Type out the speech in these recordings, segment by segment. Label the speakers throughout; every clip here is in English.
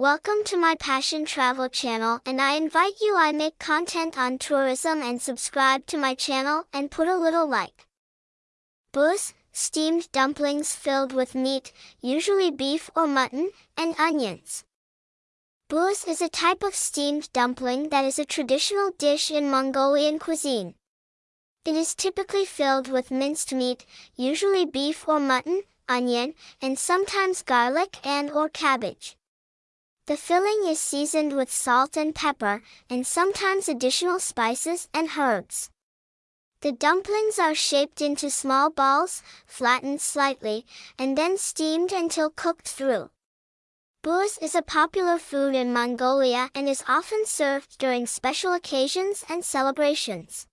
Speaker 1: Welcome to my Passion Travel channel and I invite you I make content on tourism and subscribe to my channel and put a little like. Buuz, steamed dumplings filled with meat, usually beef or mutton, and onions. Buuz is a type of steamed dumpling that is a traditional dish in Mongolian cuisine. It is typically filled with minced meat, usually beef or mutton, onion, and sometimes garlic and or cabbage. The filling is seasoned with salt and pepper, and sometimes additional spices and herbs. The dumplings are shaped into small balls, flattened slightly, and then steamed until cooked through. Buuz is a popular food in Mongolia and is often served during special occasions and celebrations.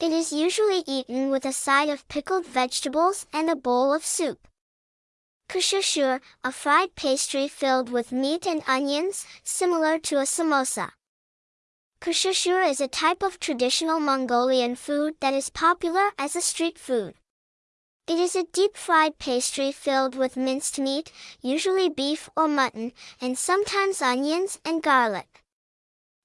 Speaker 1: It is usually eaten with a side of pickled vegetables and a bowl of soup. Kashishur, a fried pastry filled with meat and onions, similar to a samosa. Kashishur is a type of traditional Mongolian food that is popular as a street food. It is a deep-fried pastry filled with minced meat, usually beef or mutton, and sometimes onions and garlic.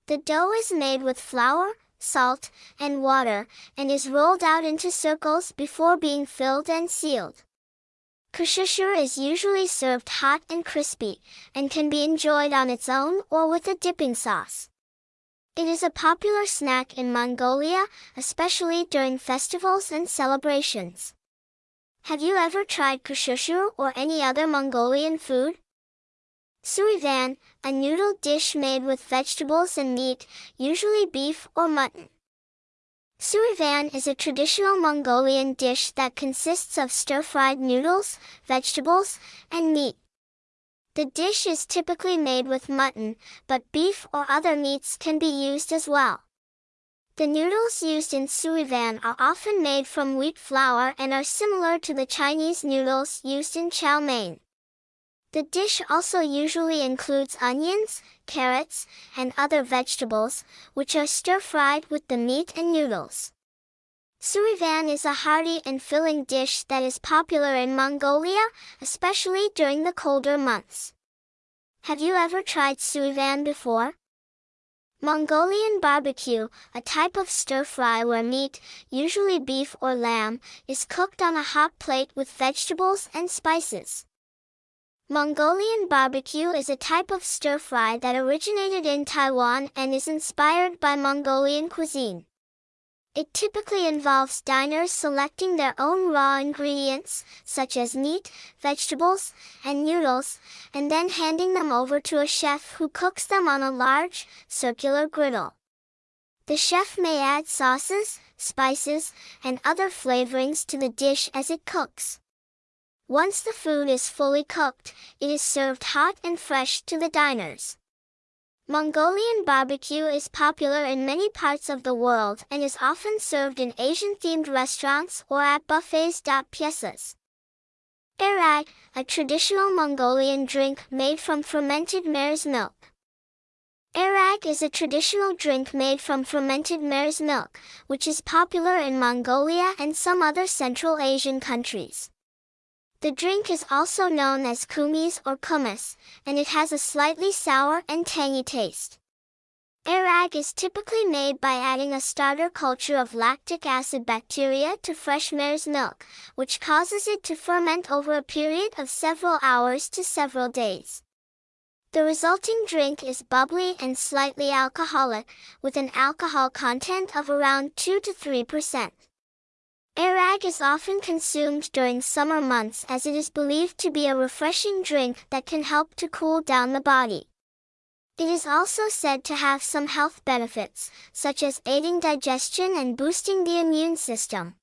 Speaker 1: The dough is made with flour, salt, and water, and is rolled out into circles before being filled and sealed. Kashishur is usually served hot and crispy, and can be enjoyed on its own or with a dipping sauce. It is a popular snack in Mongolia, especially during festivals and celebrations. Have you ever tried kashishur or any other Mongolian food? Surivan, a noodle dish made with vegetables and meat, usually beef or mutton. Surivan is a traditional Mongolian dish that consists of stir-fried noodles, vegetables, and meat. The dish is typically made with mutton, but beef or other meats can be used as well. The noodles used in surivan are often made from wheat flour and are similar to the Chinese noodles used in chow mein. The dish also usually includes onions, carrots, and other vegetables, which are stir-fried with the meat and noodles. Surivan is a hearty and filling dish that is popular in Mongolia, especially during the colder months. Have you ever tried surivan before? Mongolian barbecue, a type of stir-fry where meat, usually beef or lamb, is cooked on a hot plate with vegetables and spices. Mongolian barbecue is a type of stir-fry that originated in Taiwan and is inspired by Mongolian cuisine. It typically involves diners selecting their own raw ingredients, such as meat, vegetables, and noodles, and then handing them over to a chef who cooks them on a large, circular griddle. The chef may add sauces, spices, and other flavorings to the dish as it cooks. Once the food is fully cooked, it is served hot and fresh to the diners. Mongolian barbecue is popular in many parts of the world and is often served in Asian-themed restaurants or at buffets. Piezas. Airag, a traditional Mongolian drink made from fermented mare's milk. Airag is a traditional drink made from fermented mare's milk, which is popular in Mongolia and some other Central Asian countries. The drink is also known as kumis or kumis, and it has a slightly sour and tangy taste. Airag is typically made by adding a starter culture of lactic acid bacteria to fresh mare's milk, which causes it to ferment over a period of several hours to several days. The resulting drink is bubbly and slightly alcoholic, with an alcohol content of around 2 to 3 percent. Airag is often consumed during summer months as it is believed to be a refreshing drink that can help to cool down the body. It is also said to have some health benefits, such as aiding digestion and boosting the immune system.